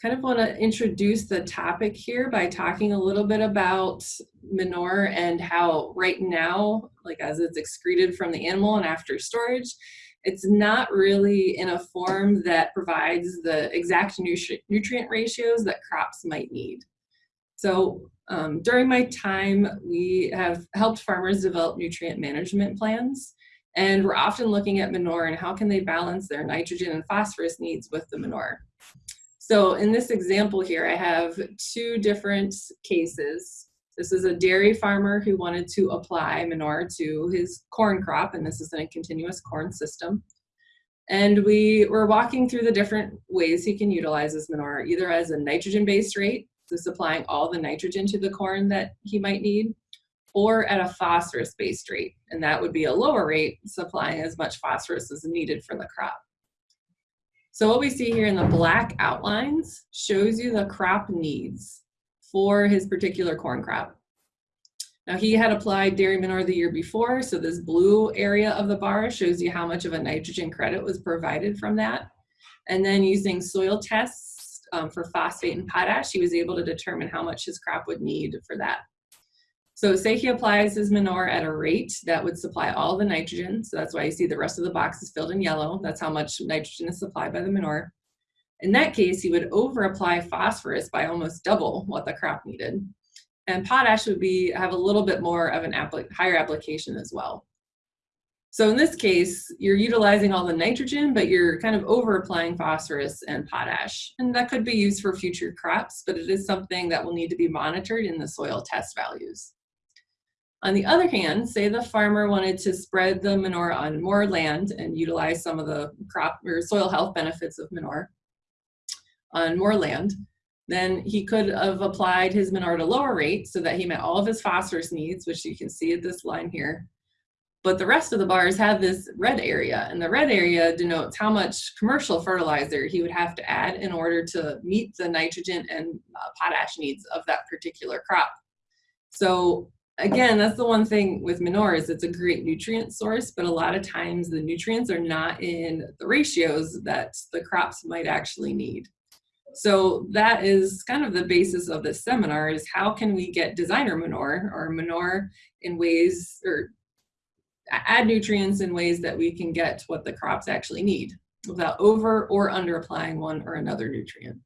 kind of want to introduce the topic here by talking a little bit about manure and how right now, like as it's excreted from the animal and after storage, it's not really in a form that provides the exact nutri nutrient ratios that crops might need. So um, during my time, we have helped farmers develop nutrient management plans. And we're often looking at manure and how can they balance their nitrogen and phosphorus needs with the manure. So in this example here, I have two different cases. This is a dairy farmer who wanted to apply manure to his corn crop, and this is in a continuous corn system. And we were walking through the different ways he can utilize this manure, either as a nitrogen-based rate, so supplying all the nitrogen to the corn that he might need, or at a phosphorus-based rate, and that would be a lower rate, supplying as much phosphorus as needed for the crop. So what we see here in the black outlines shows you the crop needs for his particular corn crop. Now he had applied dairy manure the year before, so this blue area of the bar shows you how much of a nitrogen credit was provided from that. And then using soil tests um, for phosphate and potash, he was able to determine how much his crop would need for that. So say he applies his manure at a rate that would supply all the nitrogen. So that's why you see the rest of the box is filled in yellow. That's how much nitrogen is supplied by the manure. In that case, he would over apply phosphorus by almost double what the crop needed. And potash would be have a little bit more of an applic higher application as well. So in this case, you're utilizing all the nitrogen, but you're kind of over applying phosphorus and potash. And that could be used for future crops, but it is something that will need to be monitored in the soil test values. On the other hand, say the farmer wanted to spread the manure on more land and utilize some of the crop or soil health benefits of manure on more land, then he could have applied his manure at a lower rate so that he met all of his phosphorus needs, which you can see at this line here. But the rest of the bars have this red area, and the red area denotes how much commercial fertilizer he would have to add in order to meet the nitrogen and uh, potash needs of that particular crop. So again, that's the one thing with manure is it's a great nutrient source, but a lot of times the nutrients are not in the ratios that the crops might actually need. So that is kind of the basis of this seminar is how can we get designer manure or manure in ways or add nutrients in ways that we can get what the crops actually need without over or under applying one or another nutrient.